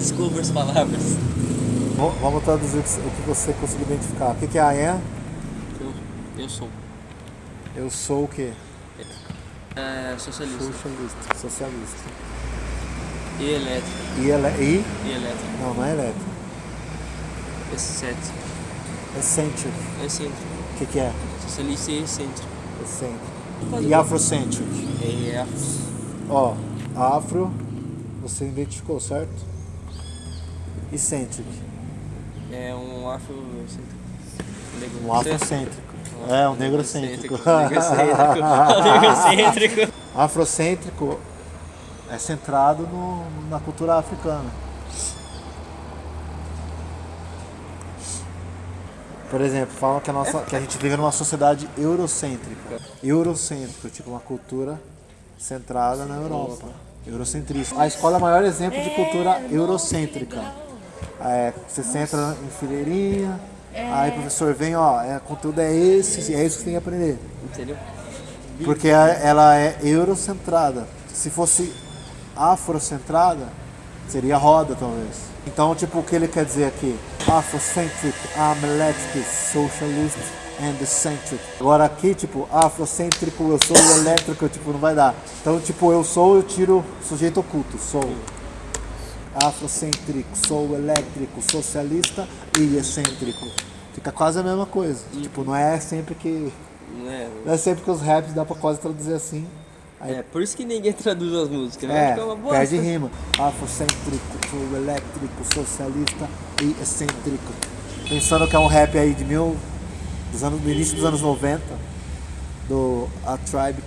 Desculpa as palavras. Vamos traduzir o que- você conseguiu identificar. O que é I am? Eu, eu sou Eu sou o quê? é, socialista Socialista. Socialista. e elétrico. E, ele, e? E elétrico. Não, não é elétrico. Excéntrico. Eccentric. Excêntrico. O que que é? Socialista e excêntrico. Eccentric. E afrocentric. É, Ó, afro, você identificou, certo? Eccentric. é um afro. Negro. Um afrocêntrico. É, um negrocêntrico. Negrocêntrico. Negrocêntrico. Afrocêntrico é centrado no- na cultura africana. Por exemplo, falam que a, nossa, que a gente vive numa sociedade eurocêntrica. Eurocêntrico, tipo uma cultura centrada na Europa. Eurocentrista. A escola é o maior exemplo de cultura eurocêntrica. É, você senta em fileirinha, aí o professor vem, ó, é, o conteúdo é esse, é isso que você tem que aprender. Entendeu? Porque ela é eurocentrada. Se fosse afrocentrada, seria roda, talvez. Então, tipo, o que ele quer dizer aqui? Afrocentric, I'm electric, socialist and eccentric. Agora aqui, tipo, afrocêntrico, eu sou elétrico, tipo, não vai dar. Então, tipo, eu sou, eu tiro sujeito oculto, sou. Afrocêntrico, sou elétrico, socialista e excêntrico. Fica quase a mesma coisa. Tipo, não é sempre que. Não é, Não é sempre que os raps dá pra quase traduzir assim. Aí é por isso que ninguém traduz as músicas, né? é, Fica uma bosta. perde rima. Afrocêntrico, sou elétrico, socialista e excêntrico. Pensando que é um rap aí de mil. Dos anos, do início dos anos 90, do A Tribe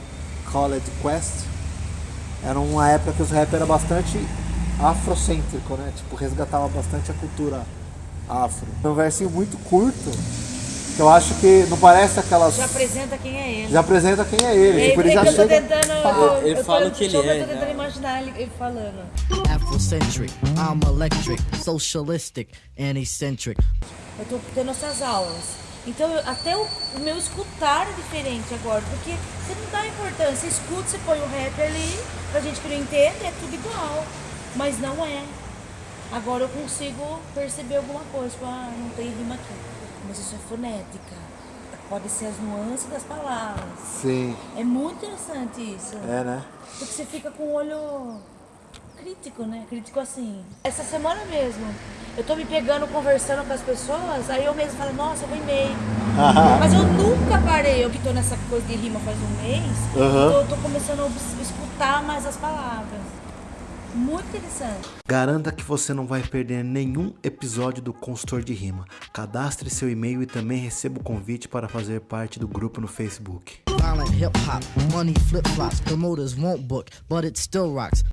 Called Quest. Era uma época que os rap era bastante afrocêntrico, né? Tipo, resgatava bastante a cultura afro. É um versinho muito curto, que eu acho que não parece aquelas. Já apresenta quem é ele. Já apresenta quem é ele. É, Tipo, ele é já chega. tentando. Eu, Ele eu tô- fala o que ele eu tô é, tentando né? imaginar ele, ele falando. Afrocentric, I'm electric, socialistic, and eccentric. Eu tô tendo essas aulas. Então, eu- até o, o meu escutar é diferente agora, porque você não dá importância. Você escuta, você põe o rap ali, pra gente que não entende, é tudo igual. Mas não é. Agora eu consigo perceber alguma coisa, tipo, ah, não tem rima aqui. Mas isso é fonética. Pode ser as nuances das palavras. Sim, É muito interessante isso. é, né? Porque você fica com o olho crítico, né? Crítico assim. Essa semana mesmo, eu tô me pegando conversando com as pessoas, aí eu mesmo falo, nossa, eu rimei. Mas eu nunca parei, eu que tô nessa coisa de rima faz um mês, então eu tô começando a escutar mais as palavras. Muito interessante. Garanta que você não vai perder nenhum episódio do Consultor de Rima. Cadastre seu e-mail e também receba o convite para fazer parte do grupo no Facebook. Violent hip hop, money flip flops, promoters won't book, but it still rocks.